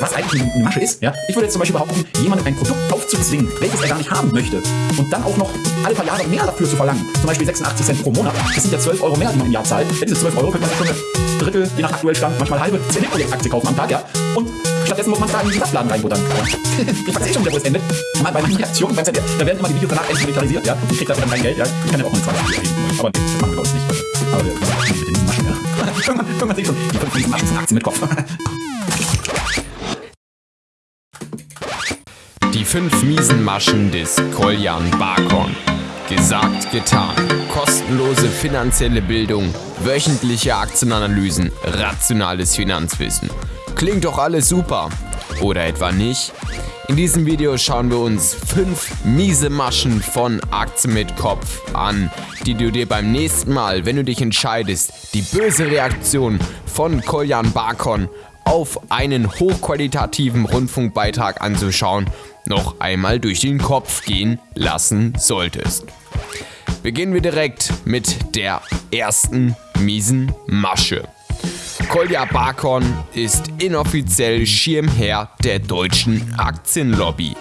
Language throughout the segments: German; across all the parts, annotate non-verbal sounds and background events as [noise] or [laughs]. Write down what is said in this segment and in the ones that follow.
was eigentlich eine Masche ist. Ja? Ich würde jetzt zum Beispiel behaupten, jemanden ein Produkt aufzuzwingen, welches er gar nicht haben möchte und dann auch noch alle paar Jahre mehr dafür zu verlangen. Zum Beispiel 86 Cent pro Monat. Das sind ja 12 Euro mehr, die man im Jahr zahlt. Für diese 12 Euro könnte man schon eine Drittel, je nach aktuell Stand, manchmal halbe CD-Projekt-Aktie kaufen am Tag. Ja? Und stattdessen muss man da in den Saftladen reinbuttern. [laughs] ich weiß eh schon wieder, wo es endet. Bei meinen Reaktionen beim ZDF, da werden immer die Videos danach endlich monetarisiert. Ja? Ich krieg dafür dann kein Geld. Ja? Ich kann ja auch eine 20 erheben. Aber nee, das machen wir bei uns nicht. Aber wir machen mit den Maschen. Ja? irgendwann, irgendwann sehe ich schon, die 5 Maschen sind Aktien mit Kopf. [laughs] fünf miesen Maschen des Koljan Barkon. Gesagt, getan. Kostenlose finanzielle Bildung, wöchentliche Aktienanalysen, rationales Finanzwissen. Klingt doch alles super. Oder etwa nicht? In diesem Video schauen wir uns fünf miese Maschen von Aktien mit Kopf an, die du dir beim nächsten Mal, wenn du dich entscheidest, die böse Reaktion von Koljan Barkon auf einen hochqualitativen Rundfunkbeitrag anzuschauen, noch einmal durch den Kopf gehen lassen solltest. Beginnen wir direkt mit der ersten miesen Masche. Kolja Barkon ist inoffiziell Schirmherr der deutschen Aktienlobby.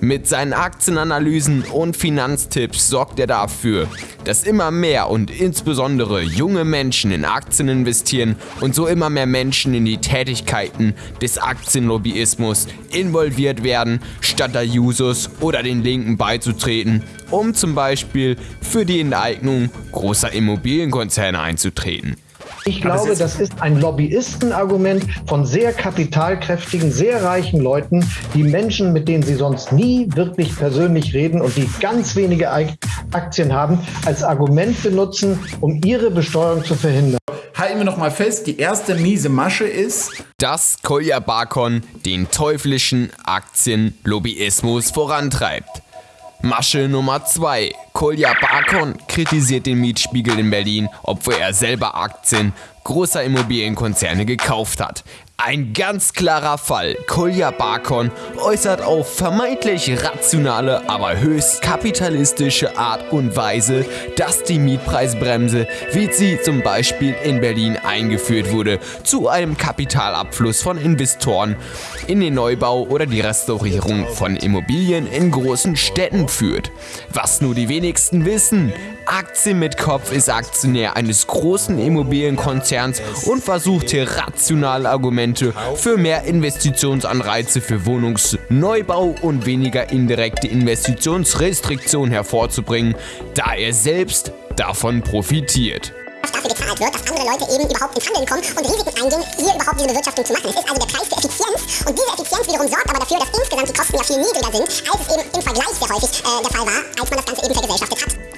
Mit seinen Aktienanalysen und Finanztipps sorgt er dafür, dass immer mehr und insbesondere junge Menschen in Aktien investieren und so immer mehr Menschen in die Tätigkeiten des Aktienlobbyismus involviert werden, statt der Jusos oder den Linken beizutreten, um zum Beispiel für die Enteignung großer Immobilienkonzerne einzutreten. Ich glaube, das ist ein Lobbyistenargument von sehr kapitalkräftigen, sehr reichen Leuten, die Menschen, mit denen sie sonst nie wirklich persönlich reden und die ganz wenige Aktien haben, als Argument benutzen, um ihre Besteuerung zu verhindern. Halten wir noch mal fest, die erste miese Masche ist, dass Kolja Barkon den teuflischen Aktienlobbyismus vorantreibt. Masche Nummer 2. Kolja Barkon kritisiert den Mietspiegel in Berlin, obwohl er selber Aktien großer Immobilienkonzerne gekauft hat. Ein ganz klarer Fall. Kolja Barkon äußert auf vermeintlich rationale, aber höchst kapitalistische Art und Weise, dass die Mietpreisbremse, wie sie zum Beispiel in Berlin eingeführt wurde, zu einem Kapitalabfluss von Investoren in den Neubau oder die Restaurierung von Immobilien in großen Städten führt. Was nur die wenigsten wissen, Aktien mit Kopf ist Aktionär eines großen Immobilienkonzerns und versucht hier rationale Argumente für mehr Investitionsanreize für Wohnungsneubau und weniger indirekte Investitionsrestriktionen hervorzubringen, da er selbst davon profitiert dafür gezahlt wird, dass andere Leute eben überhaupt ins Handeln kommen und Risiken eingehen, hier überhaupt diese Bewirtschaftung zu machen. Es ist also der Preis der Effizienz und diese Effizienz wiederum sorgt aber dafür, dass insgesamt die Kosten ja viel niedriger sind, als es eben im Vergleich sehr häufig äh, der Fall war, als man das Ganze eben vergesellschaftet hat.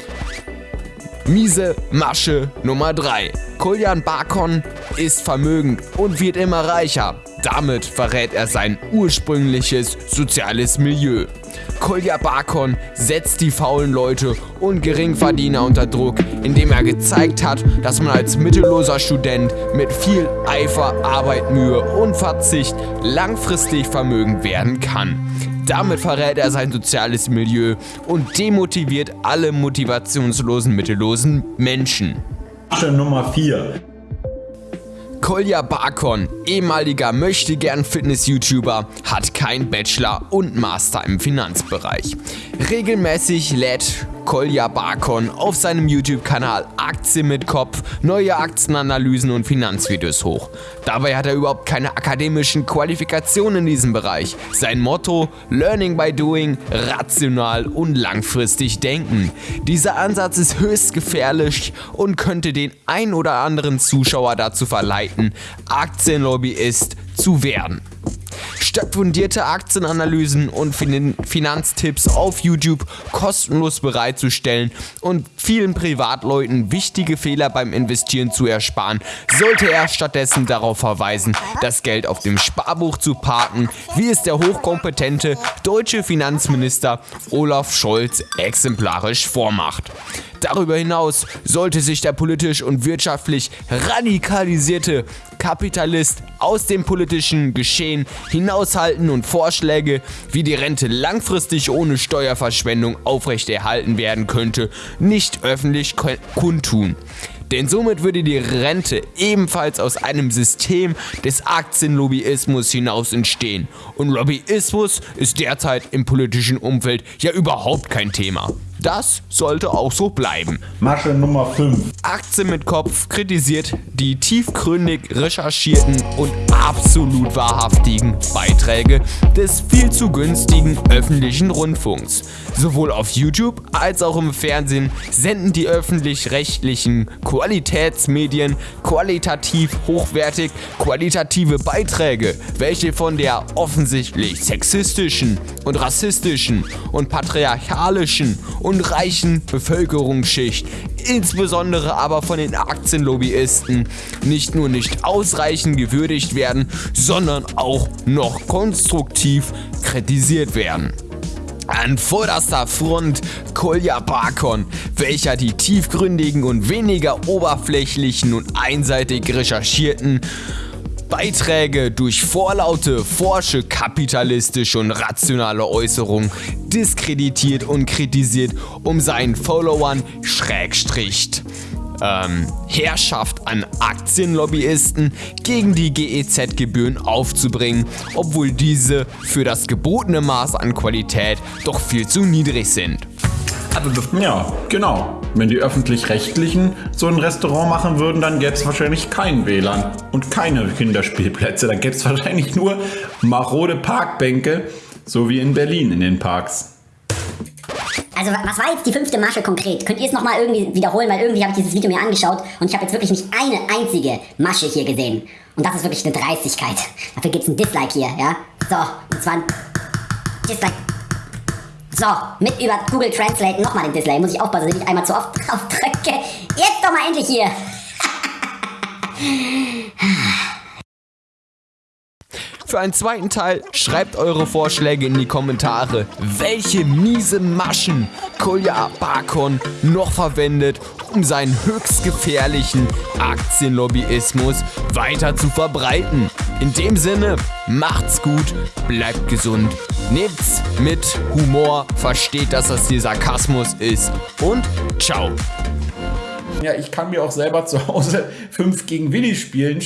Miese Masche Nummer 3. Koljan Barkon ist vermögend und wird immer reicher. Damit verrät er sein ursprüngliches soziales Milieu. Kolja Barkon setzt die faulen Leute und Geringverdiener unter Druck, indem er gezeigt hat, dass man als mittelloser Student mit viel Eifer, Arbeit, Mühe und Verzicht langfristig vermögend werden kann. Damit verrät er sein soziales Milieu und demotiviert alle motivationslosen, mittellosen Menschen. Nummer 4. Kolja Barkon, ehemaliger möchtegern Fitness-YouTuber, hat kein Bachelor und Master im Finanzbereich. Regelmäßig lädt Kolja Barkon auf seinem YouTube-Kanal Aktien mit Kopf neue Aktienanalysen und Finanzvideos hoch. Dabei hat er überhaupt keine akademischen Qualifikationen in diesem Bereich. Sein Motto Learning by Doing, rational und langfristig denken. Dieser Ansatz ist höchst gefährlich und könnte den ein oder anderen Zuschauer dazu verleiten, Aktienlobbyist zu werden. Statt fundierte Aktienanalysen und fin Finanztipps auf YouTube kostenlos bereitzustellen und vielen Privatleuten wichtige Fehler beim Investieren zu ersparen, sollte er stattdessen darauf verweisen, das Geld auf dem Sparbuch zu parken, wie es der hochkompetente deutsche Finanzminister Olaf Scholz exemplarisch vormacht. Darüber hinaus sollte sich der politisch und wirtschaftlich radikalisierte Kapitalist aus dem politischen Geschehen hinaushalten und Vorschläge, wie die Rente langfristig ohne Steuerverschwendung aufrechterhalten werden könnte, nicht öffentlich kundtun. Denn somit würde die Rente ebenfalls aus einem System des Aktienlobbyismus hinaus entstehen. Und Lobbyismus ist derzeit im politischen Umfeld ja überhaupt kein Thema. Das sollte auch so bleiben. Masche Nummer 5. Aktien mit Kopf kritisiert die tiefgründig recherchierten und absolut wahrhaftigen Beiträge des viel zu günstigen öffentlichen Rundfunks. Sowohl auf YouTube als auch im Fernsehen senden die öffentlich-rechtlichen Qualitätsmedien qualitativ hochwertig qualitative Beiträge, welche von der offensichtlich sexistischen und rassistischen und patriarchalischen und reichen Bevölkerungsschicht, insbesondere aber von den Aktienlobbyisten, nicht nur nicht ausreichend gewürdigt werden, sondern auch noch konstruktiv kritisiert werden. An vorderster Front Kolja Bakon, welcher die tiefgründigen und weniger oberflächlichen und einseitig recherchierten Beiträge durch vorlaute, forsche, kapitalistische und rationale Äußerungen diskreditiert und kritisiert, um seinen Followern Schrägstricht ähm, Herrschaft an Aktienlobbyisten gegen die GEZ-Gebühren aufzubringen, obwohl diese für das gebotene Maß an Qualität doch viel zu niedrig sind. Ja, genau. Wenn die öffentlich-rechtlichen so ein Restaurant machen würden, dann gäbe es wahrscheinlich kein WLAN und keine Kinderspielplätze. Dann gäbe es wahrscheinlich nur marode Parkbänke, so wie in Berlin in den Parks. Also was war jetzt die fünfte Masche konkret? Könnt ihr es nochmal irgendwie wiederholen, weil irgendwie habe ich dieses Video mir angeschaut und ich habe jetzt wirklich nicht eine einzige Masche hier gesehen. Und das ist wirklich eine Dreistigkeit. Dafür gibt es ein Dislike hier, ja? So, und zwar ein Dislike. So, mit über Google Translate nochmal den Dislike. Muss ich aufpassen, dass ich nicht einmal zu oft [laughs] drauf drücke. Jetzt doch mal endlich hier. [laughs] Für einen zweiten Teil schreibt eure Vorschläge in die Kommentare, welche miese Maschen Kolja Bakon noch verwendet, um seinen höchst gefährlichen Aktienlobbyismus weiter zu verbreiten. In dem Sinne, macht's gut, bleibt gesund, nehmt's mit Humor, versteht, dass das hier Sarkasmus ist und ciao. Ja, ich kann mir auch selber zu Hause 5 gegen Willi spielen.